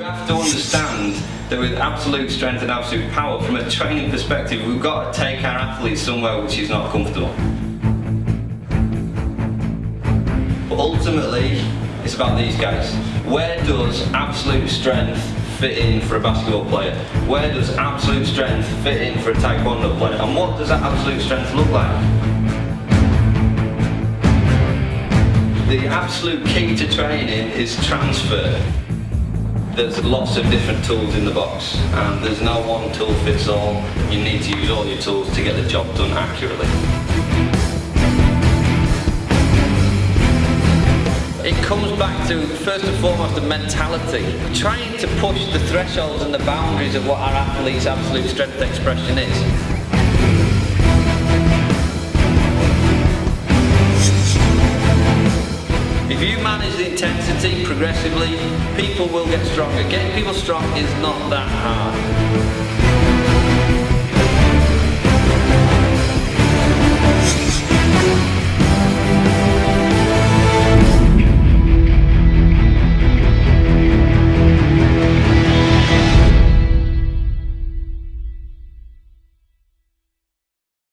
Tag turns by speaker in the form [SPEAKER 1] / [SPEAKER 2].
[SPEAKER 1] to understand that with absolute strength and absolute power, from a training perspective, we've got to take our athletes somewhere which is not comfortable. But ultimately, it's about these guys. Where does absolute strength fit in for a basketball player? Where does absolute strength fit in for a taekwondo player? And what does that absolute strength look like? The absolute key to training is transfer. There's lots of different tools in the box and there's no one tool fits all. You need to use all your tools to get the job done accurately. It comes back to, first and foremost, the mentality. Trying to push the thresholds and the boundaries of what our athlete's absolute strength expression is. If you manage the intensity progressively, people will get stronger. Getting people strong is not that hard.